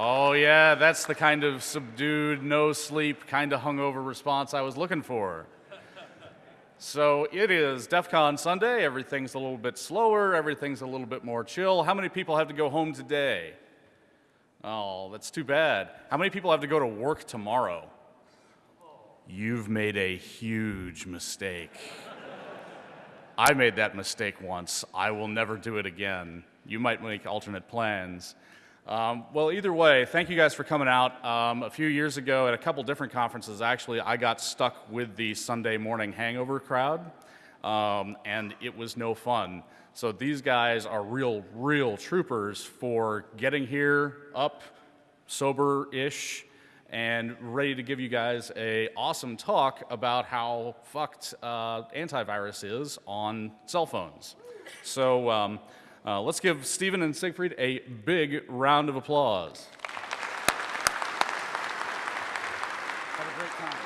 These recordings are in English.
Oh, yeah, that's the kind of subdued, no sleep, kind of hungover response I was looking for. So it is DEF CON Sunday. Everything's a little bit slower, everything's a little bit more chill. How many people have to go home today? Oh, that's too bad. How many people have to go to work tomorrow? You've made a huge mistake. I made that mistake once. I will never do it again. You might make alternate plans. Um, well, either way, thank you guys for coming out. Um, a few years ago at a couple different conferences, actually, I got stuck with the Sunday morning hangover crowd, um, and it was no fun. So these guys are real, real troopers for getting here up, sober-ish, and ready to give you guys a awesome talk about how fucked uh, antivirus is on cell phones. So um, uh, let's give Stephen and Siegfried a big round of applause. Have a great time.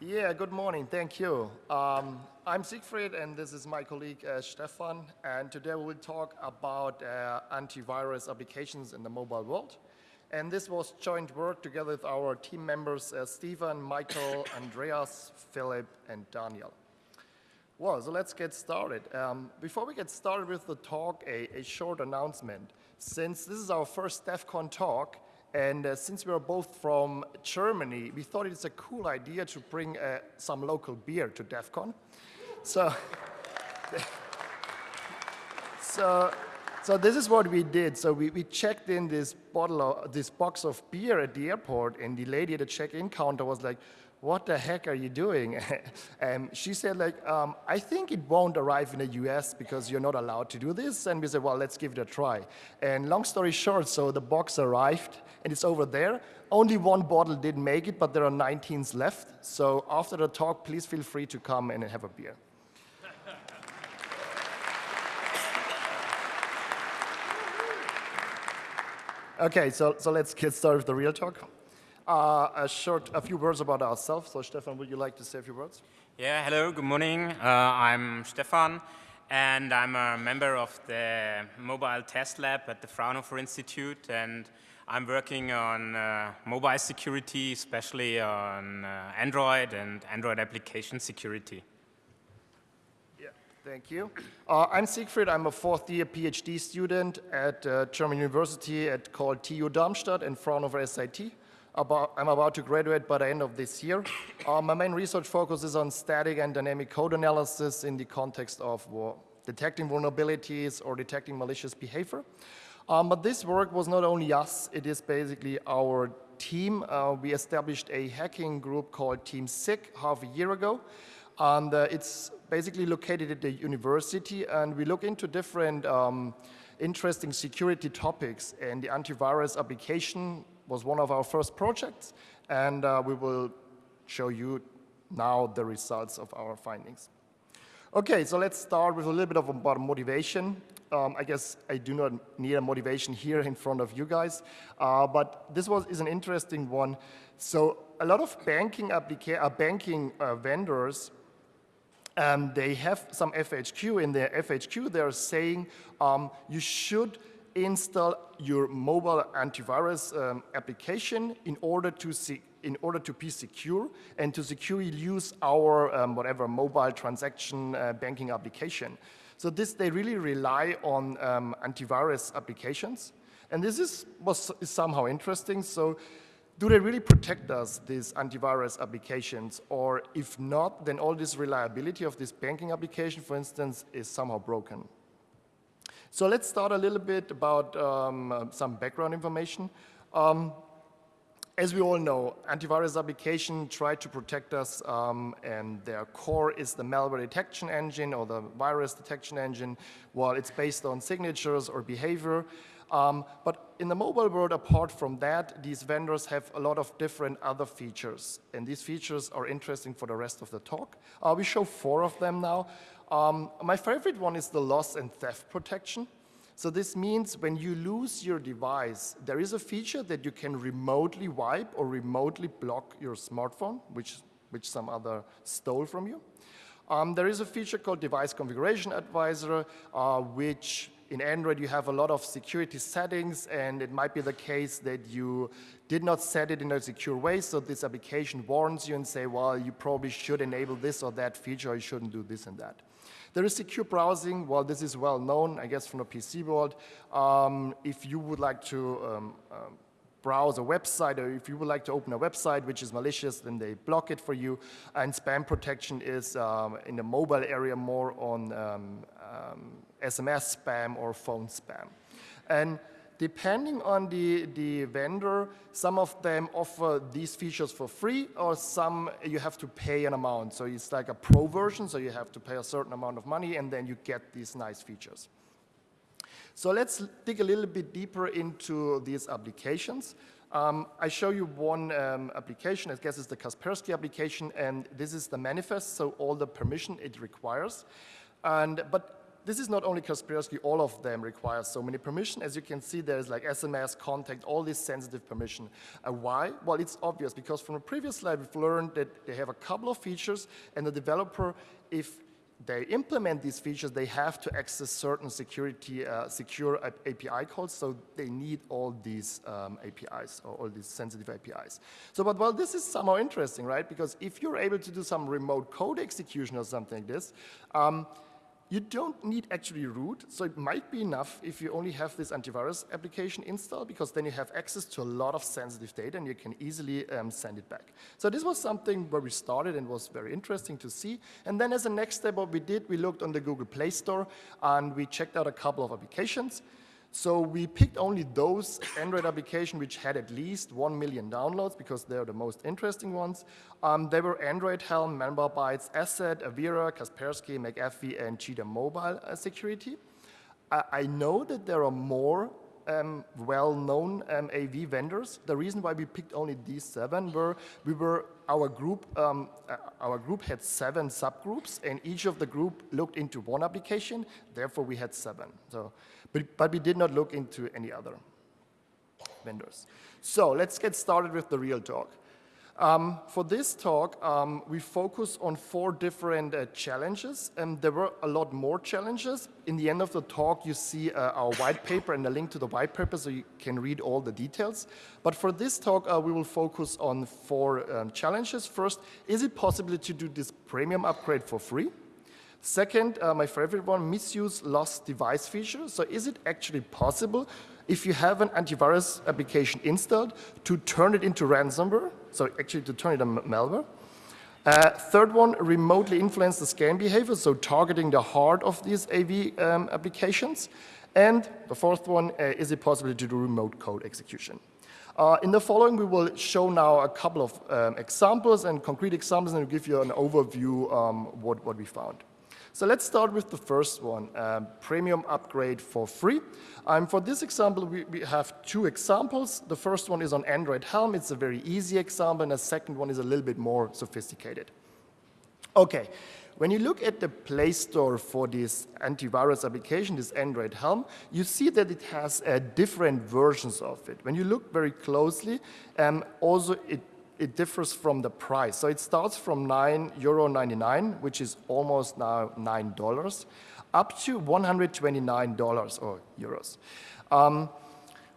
Yeah, good morning. Thank you. Um, I'm Siegfried, and this is my colleague uh, Stefan. And today we will talk about uh, antivirus applications in the mobile world. And this was joint work together with our team members, uh, Stephen, Michael, Andreas, Philip, and Daniel. Well, so let's get started. Um, before we get started with the talk, a, a, short announcement. Since this is our first DEF CON talk, and uh, since we are both from Germany, we thought it's a cool idea to bring uh, some local beer to DEF CON. So, so, so this is what we did. So we, we checked in this bottle, of, this box of beer at the airport, and the lady at the check-in counter was like, what the heck are you doing? and she said like, um, I think it won't arrive in the US because you're not allowed to do this. And we said, well, let's give it a try. And long story short, so the box arrived and it's over there. Only one bottle didn't make it, but there are 19s left. So after the talk, please feel free to come and have a beer. Okay, so, so let's get started with the real talk. Uh, a short, a few words about ourselves. So Stefan, would you like to say a few words? Yeah, hello, good morning. Uh, I'm Stefan, and I'm a member of the Mobile Test Lab at the Fraunhofer Institute, and I'm working on uh, mobile security, especially on uh, Android and Android application security. Yeah, thank you. Uh, I'm Siegfried. I'm a fourth year PhD student at uh, German University at called TU Darmstadt and Fraunhofer SIT about, I'm about to graduate by the end of this year. Uh, my main research focus is on static and dynamic code analysis in the context of well, detecting vulnerabilities or detecting malicious behavior. Um, but this work was not only us, it is basically our team. Uh, we established a hacking group called Team SICK half a year ago. And uh, it's basically located at the university and we look into different um, interesting security topics and the antivirus application was one of our first projects, and uh, we will show you now the results of our findings. Okay, so let's start with a little bit of about motivation. Um, I guess I do not need a motivation here in front of you guys, uh, but this was is an interesting one. So a lot of banking applica uh, banking uh, vendors um, they have some FHQ in their FHQ. They're saying um, you should install your mobile antivirus um, application in order to see in order to be secure and to securely use our um, whatever mobile transaction uh, banking application. So this, they really rely on um, antivirus applications. And this is, was, is somehow interesting. So do they really protect us, these antivirus applications? Or if not, then all this reliability of this banking application, for instance, is somehow broken. So let's start a little bit about um, some background information. Um, as we all know, antivirus applications try to protect us um, and their core is the malware detection engine or the virus detection engine while it's based on signatures or behavior. Um, but in the mobile world, apart from that, these vendors have a lot of different other features. And these features are interesting for the rest of the talk. Uh, we show four of them now. Um, my favorite one is the loss and theft protection. So this means when you lose your device, there is a feature that you can remotely wipe or remotely block your smartphone, which, which some other stole from you. Um, there is a feature called Device Configuration Advisor, uh, which in Android you have a lot of security settings and it might be the case that you did not set it in a secure way, so this application warns you and say, well, you probably should enable this or that feature, or you shouldn't do this and that. There is secure browsing. Well, this is well known, I guess, from the PC world. Um, if you would like to um, um, browse a website, or if you would like to open a website which is malicious, then they block it for you. And spam protection is um, in the mobile area more on SMS spam or phone spam. And depending on the, the vendor, some of them offer these features for free or some you have to pay an amount. So it's like a pro version, so you have to pay a certain amount of money and then you get these nice features. So let's dig a little bit deeper into these applications. Um, I show you one um, application, I guess it's the Kaspersky application, and this is the manifest, so all the permission it requires. And, but this is not only Kaspersky, all of them require so many permission. As you can see, there's like SMS, contact, all this sensitive permission. Uh, why? Well, it's obvious because from a previous slide, we've learned that they have a couple of features and the developer, if they implement these features, they have to access certain security, uh, secure API calls, so they need all these um, APIs, or all these sensitive APIs. So, but well, this is somehow interesting, right? Because if you're able to do some remote code execution or something like this, um, you don't need actually root, so it might be enough if you only have this antivirus application installed, because then you have access to a lot of sensitive data and you can easily um, send it back. So this was something where we started and was very interesting to see. And then as a next step, what we did, we looked on the Google Play Store and we checked out a couple of applications. So we picked only those Android applications which had at least 1 million downloads because they're the most interesting ones. Um, they were Android Helm, Malwarebytes, Asset, Avira, Kaspersky, McAfee, and Cheetah Mobile uh, Security. Uh, I know that there are more um, well-known um, AV vendors. The reason why we picked only these seven were we were our group. Um, uh, our group had seven subgroups, and each of the group looked into one application. Therefore, we had seven. So but, but we did not look into any other vendors. So let's get started with the real talk. Um, for this talk, um, we focus on four different uh, challenges, and there were a lot more challenges. In the end of the talk, you see uh, our white paper and a link to the white paper so you can read all the details. But for this talk, uh, we will focus on four um, challenges. First, is it possible to do this premium upgrade for free? Second, uh, my favorite one, misuse lost device feature. So is it actually possible if you have an antivirus application installed to turn it into ransomware, so actually to turn it into malware? Uh, third one, remotely influence the scan behavior, so targeting the heart of these AV um, applications. And the fourth one, uh, is it possible to do remote code execution? Uh, in the following, we will show now a couple of um, examples and concrete examples and give you an overview um, what, what we found. So let's start with the first one, um, premium upgrade for free. Um, for this example, we, we, have two examples. The first one is on Android Helm. It's a very easy example, and the second one is a little bit more sophisticated. Okay, when you look at the Play Store for this antivirus application, this Android Helm, you see that it has uh, different versions of it. When you look very closely, um, also it it differs from the price. So it starts from 9 euro 99, which is almost now $9, up to $129 or euros. Um,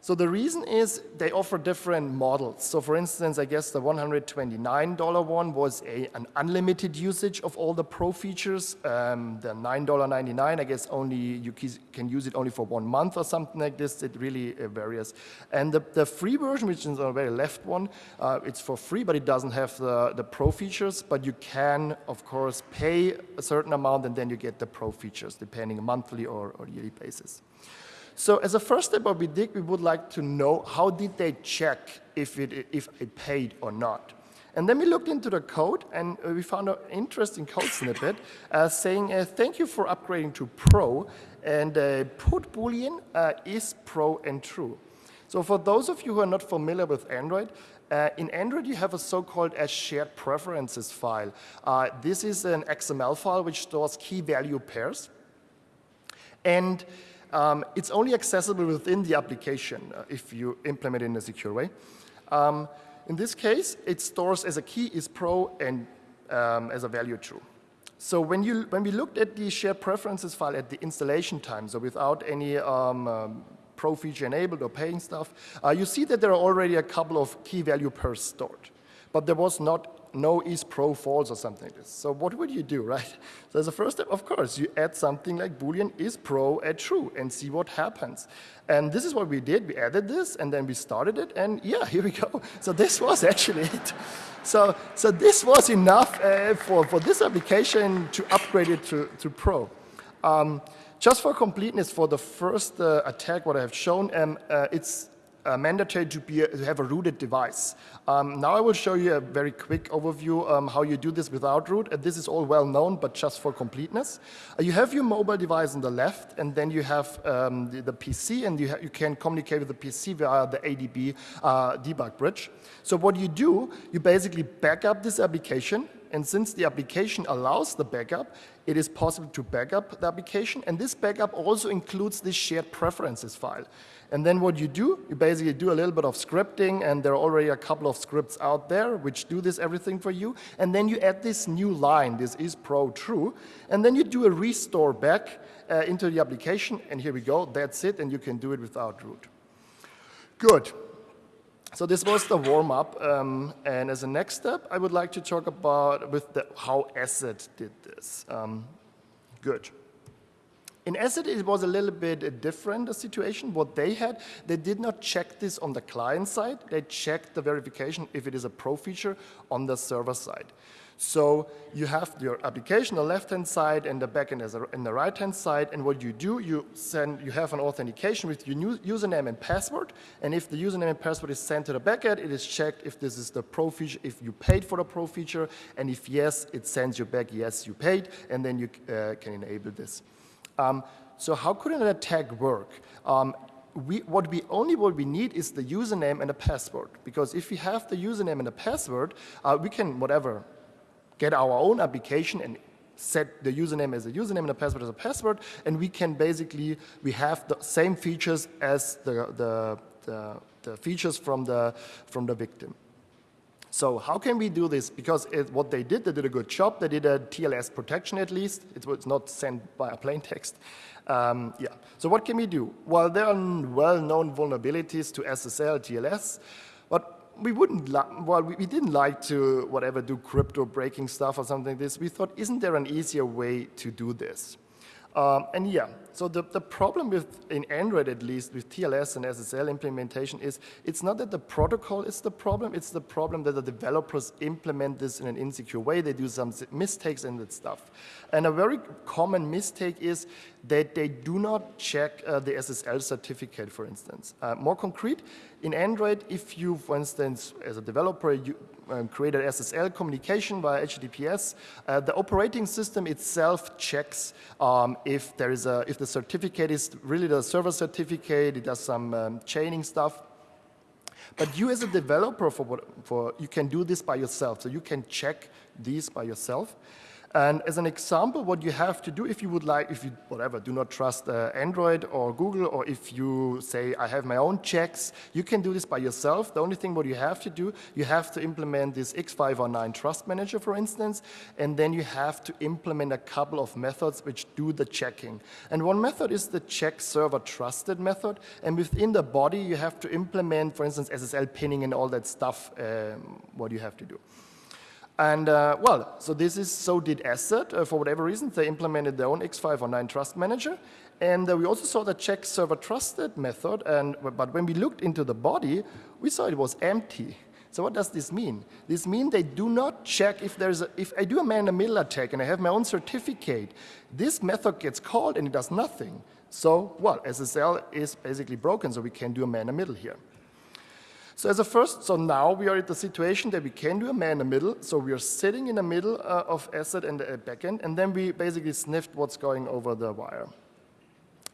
so the reason is they offer different models. So for instance, I guess the $129 one was a, an unlimited usage of all the pro features. Um, the $9.99, I guess only you can use it only for one month or something like this. It really uh, varies. And the, the, free version, which is on the very left one, uh, it's for free, but it doesn't have the, the pro features. But you can, of course, pay a certain amount and then you get the pro features, depending monthly or, or yearly basis. So as a first step we did, we would like to know how did they check if it, if it paid or not. And then we looked into the code and uh, we found an interesting code snippet uh, saying, uh, thank you for upgrading to Pro and uh, put boolean uh, is Pro and true. So for those of you who are not familiar with Android, uh, in Android, you have a so-called as shared preferences file. Uh, this is an XML file which stores key value pairs. And um, it's only accessible within the application uh, if you implement it in a secure way. Um, in this case, it stores as a key is pro and um, as a value true. So when, you, when we looked at the shared preferences file at the installation time, so without any um, um, pro feature enabled or paying stuff, uh, you see that there are already a couple of key value pairs stored. But there was not no is pro false or something like this. So what would you do, right? So as a first step, of course, you add something like boolean is pro at true and see what happens. And this is what we did. We added this and then we started it and yeah, here we go. So this was actually it. So, so this was enough uh, for, for this application to upgrade it to, to pro. Um, just for completeness, for the first uh, attack, what I have shown, um, uh, it's uh, mandatory to, be to have a rooted device. Um, now I will show you a very quick overview um, how you do this without root. And this is all well known, but just for completeness. Uh, you have your mobile device on the left, and then you have um, the, the, PC, and you, you, can communicate with the PC via the ADB uh, debug bridge. So what you do, you basically back up this application, and since the application allows the backup, it is possible to backup the application. And this backup also includes this shared preferences file. And then what you do, you basically do a little bit of scripting, and there are already a couple of scripts out there which do this everything for you. And then you add this new line, this is pro true, and then you do a restore back uh, into the application, and here we go, that's it, and you can do it without root. Good. So this was the warm-up, um, and as a next step, I would like to talk about with the, how Acid did this. Um, good. In Acid, it was a little bit different a situation. What they had, they did not check this on the client side. They checked the verification if it is a pro feature on the server side. So you have your application on the left-hand side and the backend is on the right-hand side. And what you do, you send, you have an authentication with your new username and password. And if the username and password is sent to the backend, it is checked if this is the pro feature, if you paid for the pro feature. And if yes, it sends you back, yes, you paid. And then you uh, can enable this. Um, so how could an attack work? Um, we, what we only what we need is the username and a password. Because if we have the username and the password, uh, we can whatever get our own application and set the username as a username and the password as a password, and we can basically we have the same features as the the, the, the features from the from the victim. So how can we do this? Because it, what they did, they did a good job. They did a TLS protection at least. It was not sent by a plain text. Um, yeah. So what can we do? Well, there are well-known vulnerabilities to SSL, TLS, but we wouldn't, well, we, we, didn't like to, whatever, do crypto breaking stuff or something like this. We thought, isn't there an easier way to do this? Um, and yeah, so the, the problem with, in Android at least, with TLS and SSL implementation is it's not that the protocol is the problem, it's the problem that the developers implement this in an insecure way. They do some mistakes in that stuff. And a very common mistake is that they do not check uh, the SSL certificate, for instance. Uh, more concrete, in Android, if you, for instance, as a developer, you um, an SSL communication via HTTPS, uh, the operating system itself checks um, if there is a, if the certificate is really the server certificate, it does some um, chaining stuff. But you as a developer, for, for, you can do this by yourself. So you can check these by yourself. And as an example, what you have to do if you would like, if you, whatever, do not trust uh, Android or Google, or if you say, I have my own checks, you can do this by yourself. The only thing what you have to do, you have to implement this X509 Trust Manager, for instance, and then you have to implement a couple of methods which do the checking. And one method is the check server trusted method, and within the body, you have to implement, for instance, SSL pinning and all that stuff, um, what you have to do. And uh, well, so this is, so did Acid. Uh, for whatever reason, they implemented their own X509 Trust Manager. And uh, we also saw the check server trusted method. And, but when we looked into the body, we saw it was empty. So what does this mean? This means they do not check if there's a, if I do a man-in-the-middle attack and I have my own certificate, this method gets called and it does nothing. So, well, SSL is basically broken, so we can do a man-in-the-middle here. So as a first, so now we are at the situation that we can do a man in the middle. So we are sitting in the middle uh, of asset and the backend, and then we basically sniffed what's going over the wire.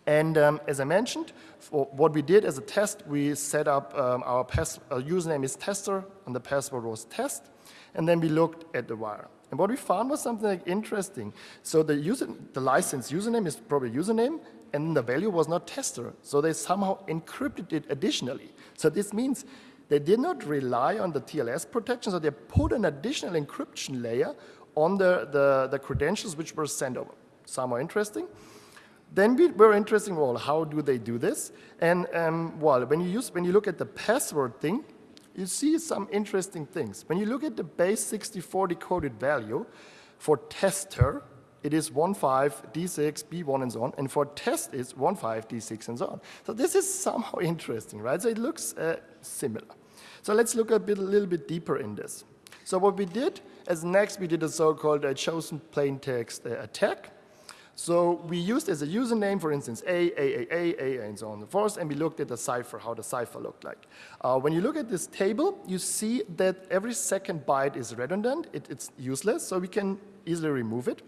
And um, as I mentioned, what we did as a test, we set up um, our, our username is tester, and the password was test, and then we looked at the wire. And what we found was something like interesting. So the, user, the license username is probably username, and the value was not tester. So they somehow encrypted it additionally. So this means they did not rely on the TLS protection, so they put an additional encryption layer on the, the, the credentials which were sent over. Some are interesting. Then we were interesting, well, how do they do this? And um, well, when you, use, when you look at the password thing, you see some interesting things. When you look at the base 64 decoded value for tester, it is 15, D6, B1, and so on. And for test, it's 15, D6, and so on. So this is somehow interesting, right? So it looks uh, similar. So let's look a, bit, a little bit deeper in this. So what we did, as next, we did a so-called uh, chosen plain text uh, attack. So we used as a username, for instance, A, A, A, A, A, and so on and so forth, and we looked at the cipher, how the cipher looked like. Uh, when you look at this table, you see that every second byte is redundant. It, it's useless, so we can easily remove it.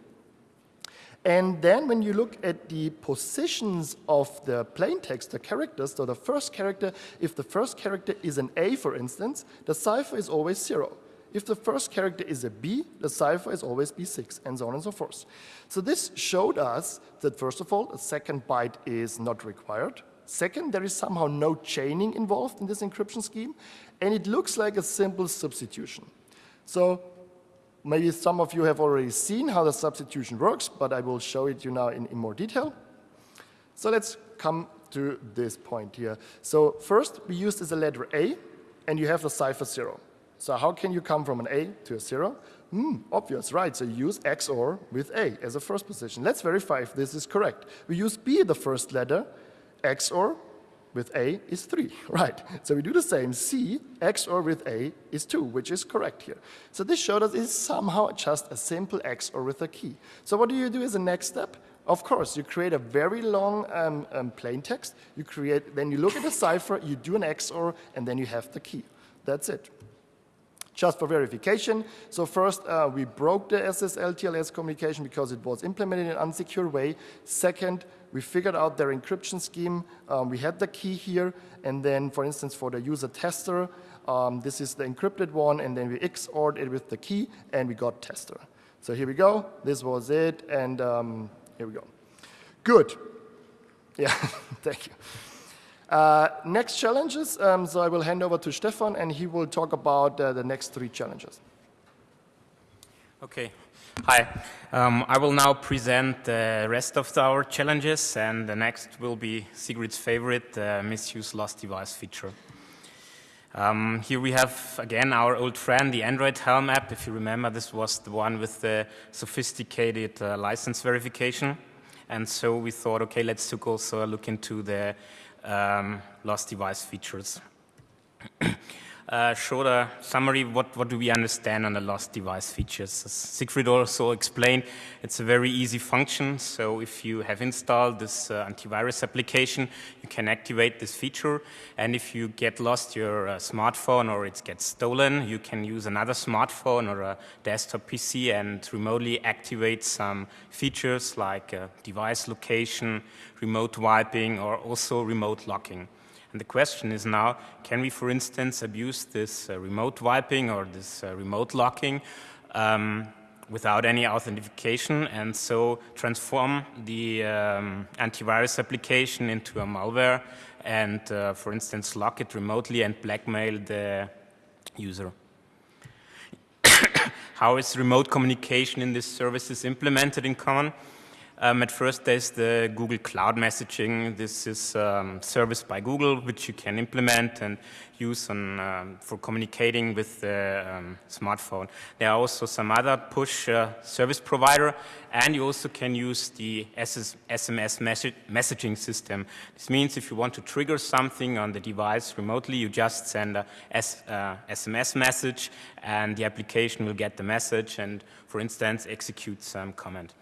And then when you look at the positions of the plain text, the characters, so the first character, if the first character is an A, for instance, the cipher is always zero. If the first character is a B, the cipher is always B6, and so on and so forth. So this showed us that, first of all, a second byte is not required. Second, there is somehow no chaining involved in this encryption scheme, and it looks like a simple substitution. So maybe some of you have already seen how the substitution works, but I will show it you now in, in more detail. So let's come to this point here. So first, we use as a letter A, and you have the cipher 0. So how can you come from an A to a 0? Hmm, obvious, right. So you use XOR with A as a first position. Let's verify if this is correct. We use B, the first letter. XOR with A is 3, right. So we do the same. C, XOR with A is 2, which is correct here. So this showed us it's somehow just a simple XOR with a key. So what do you do as a next step? Of course, you create a very long um, um, plain text. You create, then you look at the cipher, you do an XOR, and then you have the key. That's it just for verification. So first, uh, we broke the SSL TLS communication because it was implemented in an unsecure way. Second, we figured out their encryption scheme. Um, we had the key here, and then, for instance, for the user tester, um, this is the encrypted one, and then we XORed it with the key, and we got tester. So here we go. This was it, and um, here we go. Good. Yeah, thank you. Uh, next challenges, um, so I will hand over to Stefan and he will talk about uh, the next three challenges. Okay, hi. Um, I will now present the rest of our challenges and the next will be Sigrid's favorite, uh, misuse lost device feature. Um, here we have again our old friend, the Android Helm app. If you remember, this was the one with the sophisticated uh, license verification. And so we thought, okay, let's also a look into the um, lost device features. uh, shorter summary, what, what do we understand on the lost device features? As Siegfried also explained, it's a very easy function. So if you have installed this uh, antivirus application, you can activate this feature. And if you get lost your uh, smartphone or it gets stolen, you can use another smartphone or a desktop PC and remotely activate some features like uh, device location, remote wiping, or also remote locking. And the question is now, can we, for instance, abuse this uh, remote wiping or this uh, remote locking um, without any authentication and so transform the um, antivirus application into a malware and, uh, for instance, lock it remotely and blackmail the user? How is remote communication in these services implemented in common? Um, at first, there's the Google Cloud Messaging. This is um, service by Google, which you can implement and use on, um, for communicating with the um, smartphone. There are also some other push uh, service provider, and you also can use the SS SMS messaging system. This means if you want to trigger something on the device remotely, you just send a S uh, SMS message, and the application will get the message and, for instance, execute some comment.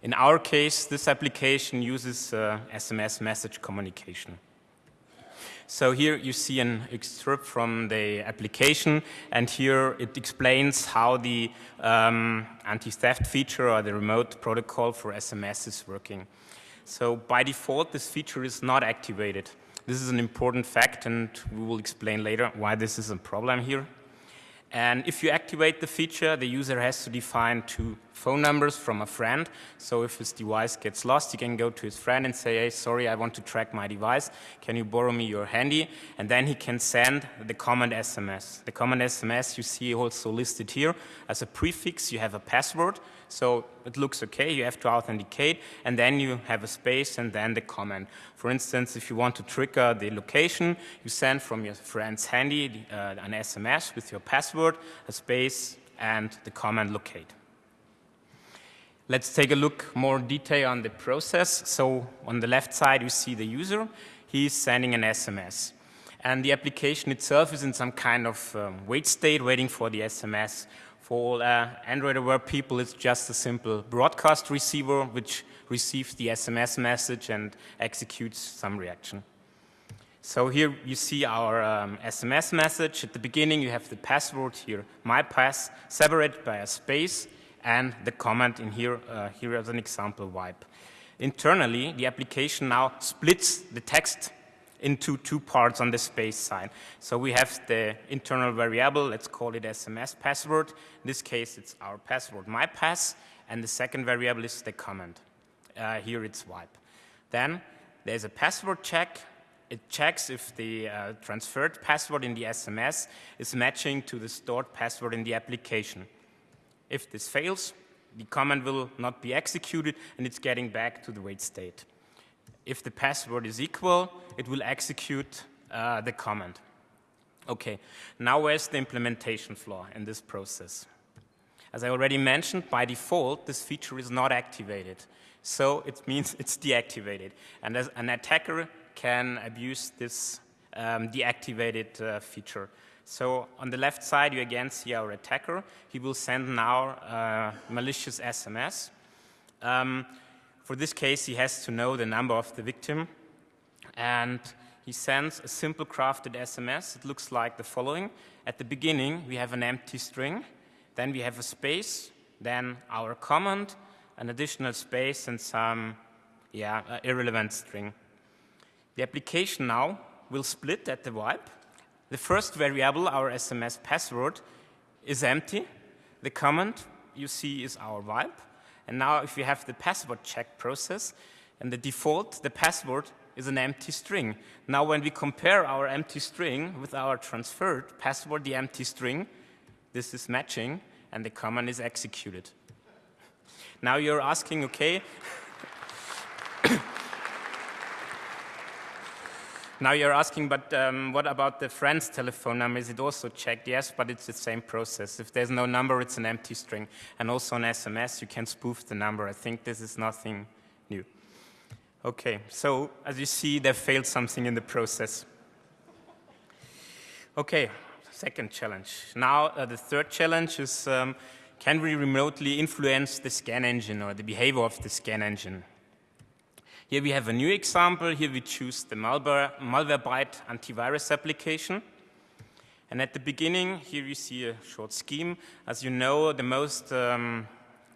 In our case, this application uses uh, SMS message communication. So here you see an excerpt from the application, and here it explains how the um, anti-theft feature or the remote protocol for SMS is working. So by default, this feature is not activated. This is an important fact, and we will explain later why this is a problem here. And if you activate the feature, the user has to define two phone numbers from a friend. So if his device gets lost, he can go to his friend and say, hey, sorry, I want to track my device. Can you borrow me your handy? And then he can send the command SMS. The command SMS you see also listed here. As a prefix, you have a password. So it looks okay, you have to authenticate, and then you have a space and then the command. For instance, if you want to trigger the location, you send from your friend's handy uh, an SMS with your password, a space, and the command locate. Let's take a look more detail on the process. So on the left side, you see the user. He's sending an SMS. And the application itself is in some kind of um, wait state, waiting for the SMS. For uh, Android aware people, it's just a simple broadcast receiver which receives the SMS message and executes some reaction. So here you see our um, SMS message. At the beginning, you have the password here, my pass, separated by a space, and the comment in here, uh, here as an example, wipe. Internally, the application now splits the text into two parts on the space side. So we have the internal variable, let's call it SMS password. In this case, it's our password, my pass, and the second variable is the comment. Uh, here it's wipe. Then there's a password check. It checks if the uh, transferred password in the SMS is matching to the stored password in the application. If this fails, the command will not be executed and it's getting back to the wait state. If the password is equal, it will execute uh, the command. Okay, now where's the implementation flaw in this process? As I already mentioned, by default, this feature is not activated. So it means it's deactivated. And as an attacker can abuse this um, deactivated uh, feature. So on the left side, you again see our attacker. He will send now uh, malicious SMS. Um, for this case, he has to know the number of the victim, and he sends a simple crafted SMS. It looks like the following. At the beginning, we have an empty string, then we have a space, then our command, an additional space, and some yeah, uh, irrelevant string. The application now will split at the wipe. The first variable, our SMS password, is empty. The command you see is our wipe. And now if you have the password check process, and the default, the password is an empty string. Now when we compare our empty string with our transferred password, the empty string, this is matching, and the command is executed. Now you're asking, okay, Now you're asking, but um, what about the friend's telephone number? Is it also checked? Yes, but it's the same process. If there's no number, it's an empty string. And also on SMS, you can spoof the number. I think this is nothing new. Okay, so as you see, they failed something in the process. Okay, second challenge. Now uh, the third challenge is, um, can we remotely influence the scan engine or the behavior of the scan engine? Here we have a new example. Here we choose the Malware, Malwarebyte antivirus application. And at the beginning, here you see a short scheme. As you know, the most, um,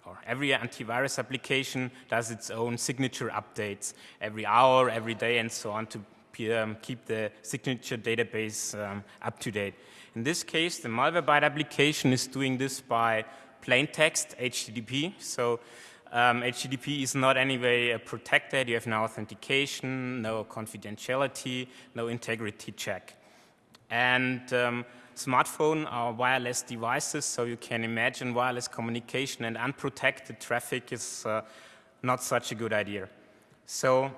or every antivirus application does its own signature updates every hour, every day, and so on to um, keep the signature database um, up to date. In this case, the Malwarebyte application is doing this by plain text HTTP. So um, HTTP is not anyway protected. You have no authentication, no confidentiality, no integrity check. And um, smartphone are wireless devices, so you can imagine wireless communication and unprotected traffic is uh, not such a good idea. So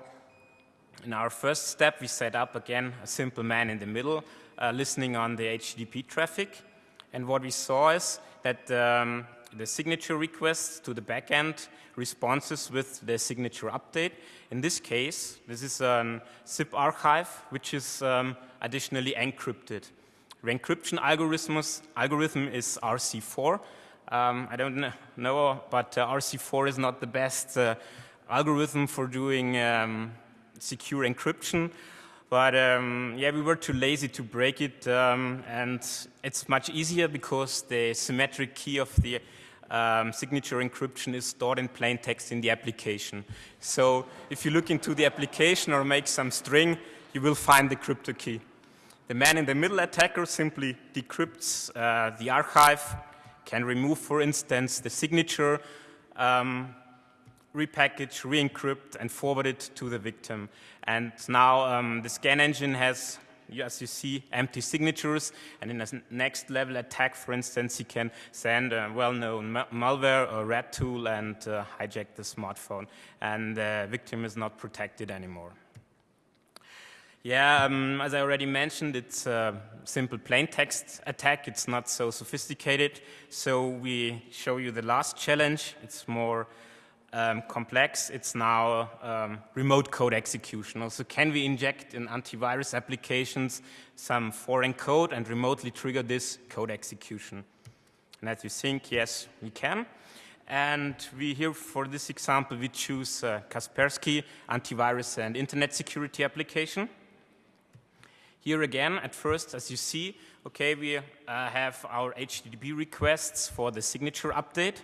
in our first step, we set up again a simple man in the middle, uh, listening on the HTTP traffic. And what we saw is that um, the signature requests to the backend responses with the signature update. In this case, this is a zip archive, which is um, additionally encrypted. The encryption algorithm is RC4. Um, I don't know, but uh, RC4 is not the best uh, algorithm for doing um, secure encryption. But um, yeah, we were too lazy to break it, um, and it's much easier because the symmetric key of the um, signature encryption is stored in plain text in the application. So if you look into the application or make some string, you will find the crypto key. The man in the middle attacker simply decrypts uh, the archive, can remove, for instance, the signature, um, repackage, re-encrypt, and forward it to the victim. And now um, the scan engine has, as you see, empty signatures. And in a next level attack, for instance, you can send a well-known ma malware or rat tool and uh, hijack the smartphone. And the victim is not protected anymore. Yeah, um, as I already mentioned, it's a simple plain text attack. It's not so sophisticated. So we show you the last challenge. It's more um, complex. It's now um, remote code execution. Also, can we inject in antivirus applications some foreign code and remotely trigger this code execution? And as you think, yes, we can. And we here, for this example, we choose uh, Kaspersky antivirus and internet security application. Here again, at first, as you see, okay, we uh, have our HTTP requests for the signature update.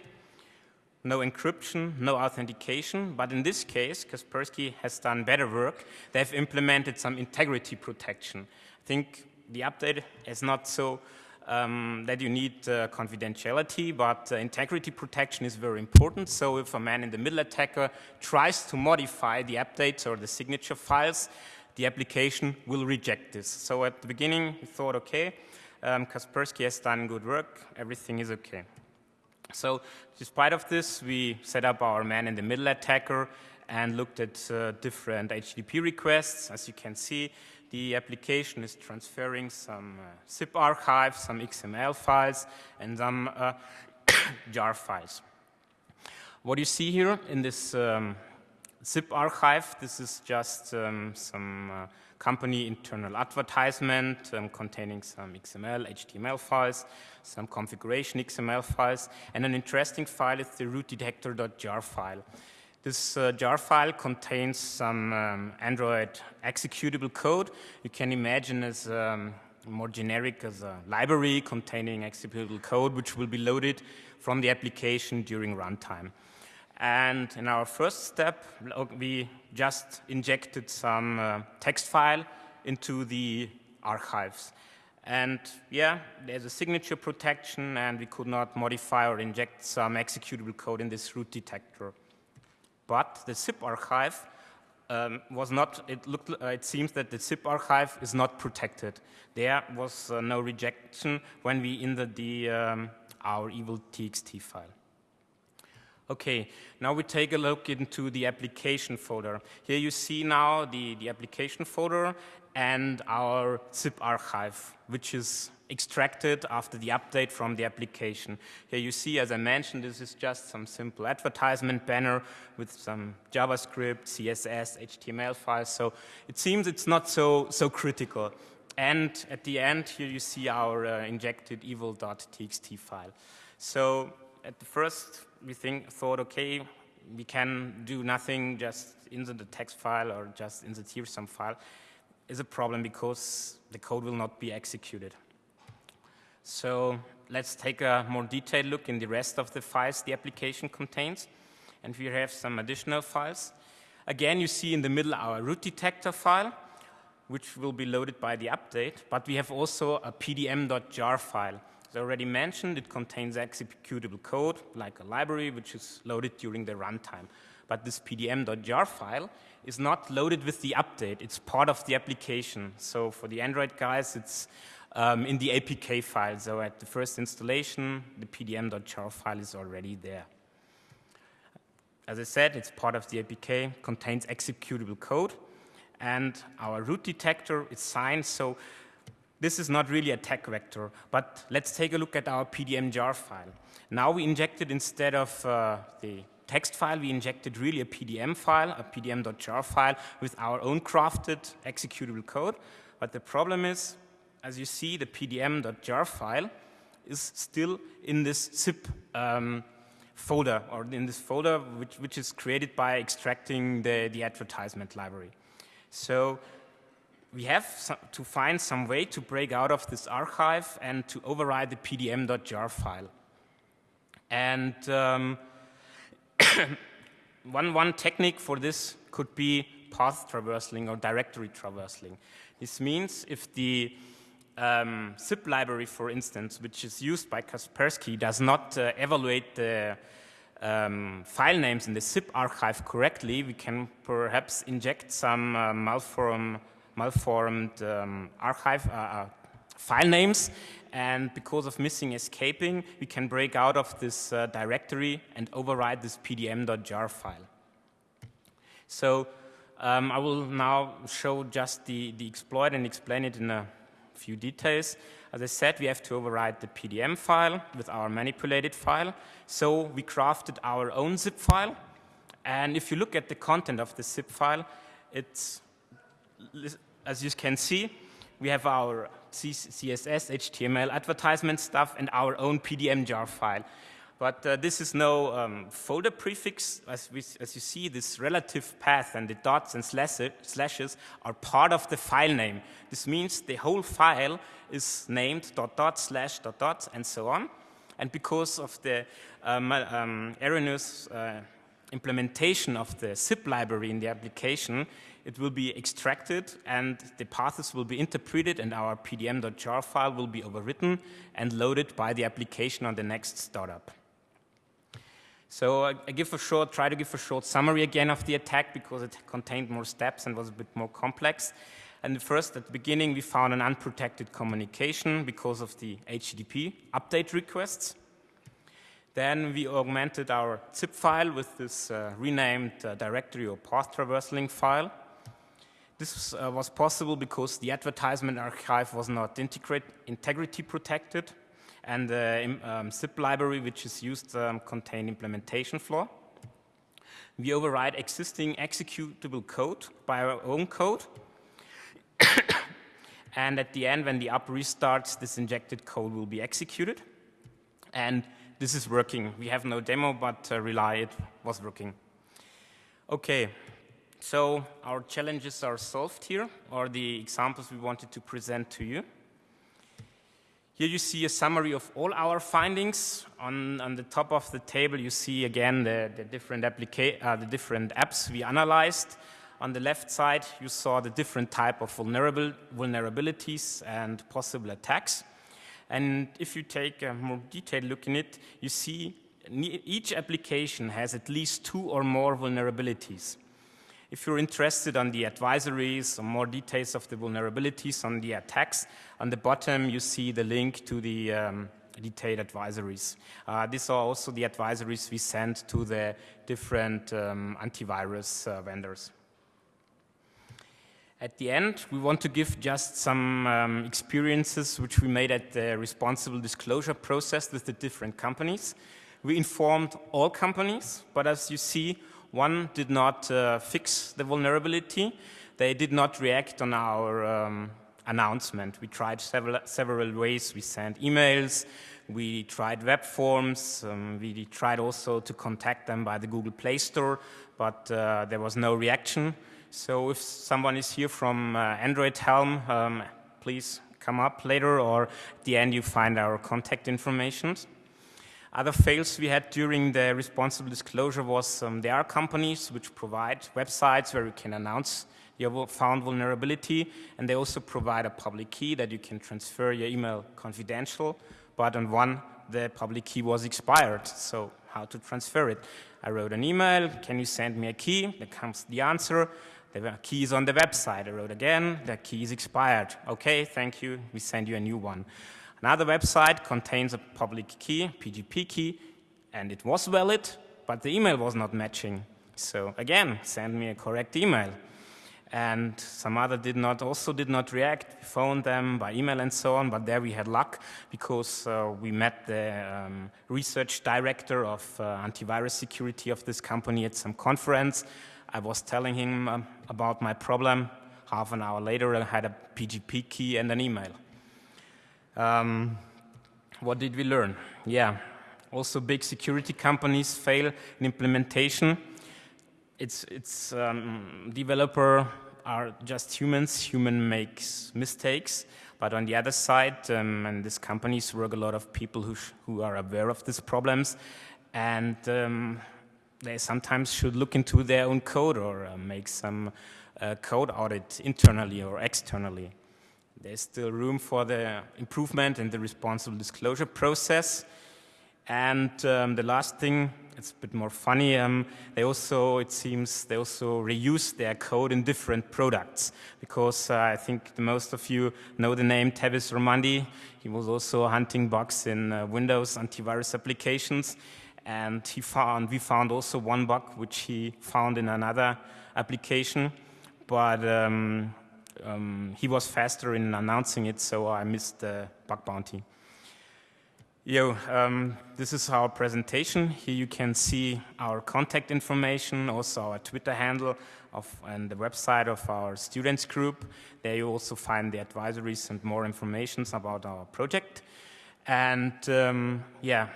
No encryption, no authentication, but in this case, Kaspersky has done better work. They've implemented some integrity protection. I think the update is not so um, that you need uh, confidentiality, but uh, integrity protection is very important. So if a man-in-the-middle attacker tries to modify the updates or the signature files, the application will reject this. So at the beginning, we thought, okay, um, Kaspersky has done good work, everything is okay. So despite of this, we set up our man-in-the-middle attacker and looked at uh, different HTTP requests. As you can see, the application is transferring some uh, zip archives, some XML files, and some uh, jar files. What you see here in this um, zip archive. This is just um, some uh, company internal advertisement um, containing some XML, HTML files, some configuration XML files, and an interesting file is the root detector.jar file. This uh, jar file contains some um, Android executable code. You can imagine as um, more generic as a library containing executable code, which will be loaded from the application during runtime. And in our first step, we just injected some uh, text file into the archives. And yeah, there's a signature protection, and we could not modify or inject some executable code in this root detector. But the zip archive um, was not, it, looked, uh, it seems that the zip archive is not protected. There was uh, no rejection when we inserted the, um, our evil txt file. Okay, now we take a look into the application folder. Here you see now the, the application folder and our zip archive, which is extracted after the update from the application. Here you see, as I mentioned, this is just some simple advertisement banner with some JavaScript, CSS, HTML files. So it seems it's not so, so critical. And at the end, here you see our uh, injected evil.txt file. So at the first we think, thought, okay, we can do nothing, just insert the text file or just insert here some file, is a problem because the code will not be executed. So let's take a more detailed look in the rest of the files the application contains. And we have some additional files. Again, you see in the middle our root detector file, which will be loaded by the update. But we have also a pdm.jar file. As already mentioned, it contains executable code, like a library, which is loaded during the runtime. But this pdm.jar file is not loaded with the update. It's part of the application. So for the Android guys, it's um, in the APK file. So at the first installation, the pdm.jar file is already there. As I said, it's part of the APK, contains executable code, and our root detector is signed. So this is not really a tech vector, but let's take a look at our PDM jar file. Now we injected instead of uh, the text file, we injected really a PDM file, a pdm.jar file with our own crafted executable code. But the problem is, as you see, the pdm.jar file is still in this zip um, folder, or in this folder which, which is created by extracting the, the advertisement library. So we have to find some way to break out of this archive and to override the pdm.jar file. And um, one, one technique for this could be path traversing or directory traversing. This means if the um, zip library, for instance, which is used by Kaspersky, does not uh, evaluate the um, file names in the zip archive correctly, we can perhaps inject some uh, malformed um, archive uh, uh, file names. And because of missing escaping, we can break out of this uh, directory and override this pdm.jar file. So um, I will now show just the, the exploit and explain it in a few details. As I said, we have to override the PDM file with our manipulated file. So we crafted our own zip file. And if you look at the content of the zip file, it's, as you can see, we have our CSS, HTML advertisement stuff, and our own PDM jar file. But uh, this is no um, folder prefix. As, we, as, you see, this relative path and the dots and slashes are part of the file name. This means the whole file is named dot dot slash dot dot and so on. And because of the um, um, erroneous uh, implementation of the zip library in the application, it will be extracted and the paths will be interpreted and our pdm.jar file will be overwritten and loaded by the application on the next startup. So I, I give a short, try to give a short summary again of the attack because it contained more steps and was a bit more complex. And first, at the beginning, we found an unprotected communication because of the HTTP update requests. Then we augmented our zip file with this uh, renamed uh, directory or path traversaling file. This uh, was possible because the advertisement archive was not integrity protected and the um, zip library which is used um, contain implementation flaw. We override existing executable code by our own code. and at the end, when the app restarts, this injected code will be executed. And this is working. We have no demo, but uh, rely it was working. Okay, so our challenges are solved here, or the examples we wanted to present to you. Here you see a summary of all our findings. On, on the top of the table, you see again the, the, different uh, the different apps we analyzed. On the left side, you saw the different type of vulnerable vulnerabilities and possible attacks. And if you take a more detailed look in it, you see each application has at least two or more vulnerabilities. If you're interested on the advisories or more details of the vulnerabilities on the attacks, on the bottom you see the link to the um, detailed advisories. Uh, these are also the advisories we send to the different um, antivirus uh, vendors. At the end, we want to give just some um, experiences which we made at the responsible disclosure process with the different companies. We informed all companies, but as you see, one did not uh, fix the vulnerability. They did not react on our um, announcement. We tried several, several ways. We sent emails, we tried web forms, um, we tried also to contact them by the Google Play Store, but uh, there was no reaction. So if someone is here from uh, Android Helm, um, please come up later or at the end you find our contact information. Other fails we had during the responsible disclosure was um, there are companies which provide websites where you can announce your found vulnerability, and they also provide a public key that you can transfer your email confidential, but on one, the public key was expired, so how to transfer it? I wrote an email, can you send me a key? There comes the answer, the key is on the website. I wrote again, the key is expired. Okay, thank you, we send you a new one. Another website contains a public key, PGP key, and it was valid, but the email was not matching. So again, send me a correct email. And some other did not, also did not react. We phoned them by email and so on, but there we had luck because uh, we met the um, research director of uh, antivirus security of this company at some conference. I was telling him um, about my problem. Half an hour later, I had a PGP key and an email. Um, what did we learn? Yeah, also big security companies fail in implementation. It's, it's um, developer are just humans, human makes mistakes. But on the other side, um, and these companies work a lot of people who, who are aware of these problems, and um, they sometimes should look into their own code or uh, make some uh, code audit internally or externally. There's still room for the improvement in the responsible disclosure process. And um, the last thing it's a bit more funny. Um, they also, it seems, they also reuse their code in different products because uh, I think the most of you know the name Tavis Ormandy. He was also hunting bugs in uh, Windows antivirus applications, and he found we found also one bug which he found in another application, but um, um, he was faster in announcing it, so I missed the bug bounty. Yo, um, this is our presentation. Here you can see our contact information, also our Twitter handle of, and the website of our students group. There you also find the advisories and more information about our project. And um, yeah,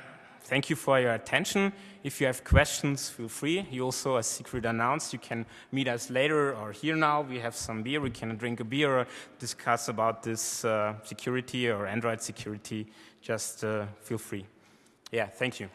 thank you for your attention. If you have questions, feel free. You also, as Siegfried announced, you can meet us later or here now. We have some beer. We can drink a beer or discuss about this uh, security or Android security. Just uh, feel free. Yeah, thank you.